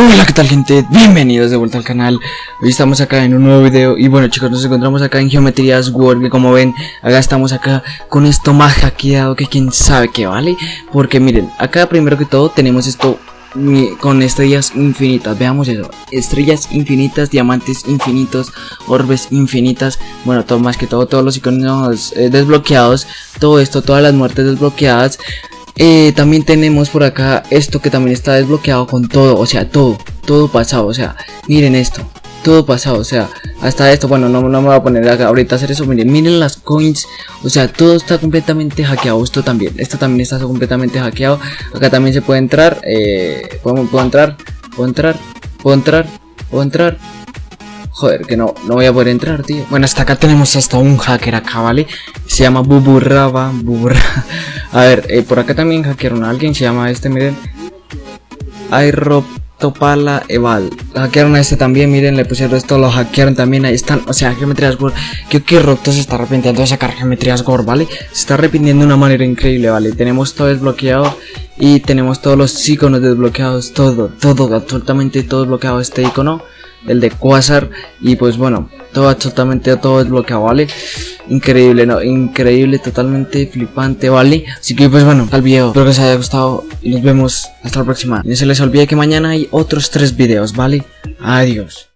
Hola, ¿qué tal gente? Bienvenidos de vuelta al canal. Hoy estamos acá en un nuevo video Y bueno chicos, nos encontramos acá en Geometrías World Que como ven, acá estamos acá con esto más hackeado Que quién sabe qué vale. Porque miren, acá primero que todo tenemos esto con estrellas infinitas, veamos eso, estrellas infinitas, diamantes infinitos, orbes infinitas, bueno, todo más que todo, todos los iconos eh, desbloqueados, todo esto, todas las muertes desbloqueadas, eh, también tenemos por acá esto que también está desbloqueado con todo, o sea, todo, todo pasado, o sea, miren esto, todo pasado, o sea, hasta esto, bueno, no, no me voy a poner acá ahorita a hacer eso, miren, miren las coins, o sea, todo está completamente hackeado, esto también, esto también está completamente hackeado, acá también se puede entrar, eh, puedo, puedo entrar, puedo entrar, puedo entrar, puedo entrar, Joder, que no, no voy a poder entrar, tío. Bueno, hasta acá tenemos hasta un hacker acá, ¿vale? Se llama Buburraba, Buburra. A ver, eh, por acá también hackearon a alguien, se llama este, miren. Topala Eval. Hackearon a este también, miren, le pusieron esto, lo hackearon también, ahí están, o sea, Geometrías Gore. Que Roto se está arrepintiendo de sacar Geometrías Gore, ¿vale? Se está arrepintiendo de una manera increíble, ¿vale? Tenemos todo desbloqueado y tenemos todos los iconos desbloqueados, todo, todo, absolutamente todo desbloqueado este icono el de Quasar y pues bueno, todo absolutamente todo desbloqueado, ¿vale? Increíble, ¿no? Increíble, totalmente flipante, ¿vale? Así que pues bueno, al video, espero que os haya gustado y nos vemos hasta la próxima. Y no se les olvide que mañana hay otros tres videos, ¿vale? Adiós.